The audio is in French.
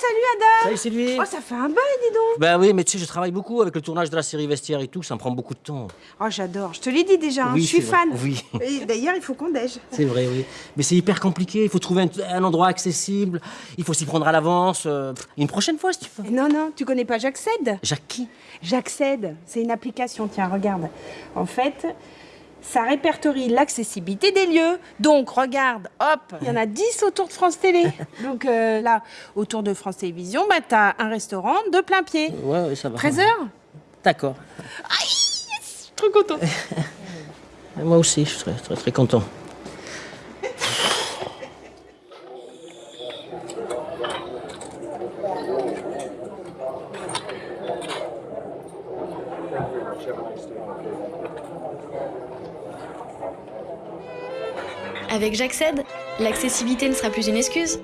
Salut Adam Salut Sylvie Oh, ça fait un bail, dis donc Bah oui, mais tu sais, je travaille beaucoup avec le tournage de la série Vestiaire et tout, ça me prend beaucoup de temps. Oh, j'adore. Je te l'ai dit déjà, hein, Oui, je suis c'est fan. Oui. D'ailleurs, il faut qu'on déj. C'est vrai, oui. Mais c'est hyper compliqué, il faut trouver un, un endroit accessible, il faut s'y prendre à l'avance. euh, une prochaine fois, si tu veux. Non, non, tu connais pas J'accède Jacques qui? J'accède, c'est une application, tiens, regarde. En fait, ça répertorie l'accessibilité des lieux. Donc, regarde, hop, il y en a 10 autour de France Télé. Donc euh, là, autour de France Télévisions, bah, t'as un restaurant de plein pied. Ouais, ouais, ça va. 13 heures? D'accord. Trop content. Moi aussi, je suis très, très, très content. Avec J'accède, l'accessibilité ne sera plus une excuse,